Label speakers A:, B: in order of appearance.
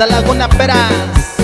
A: hasta Laguna Peras.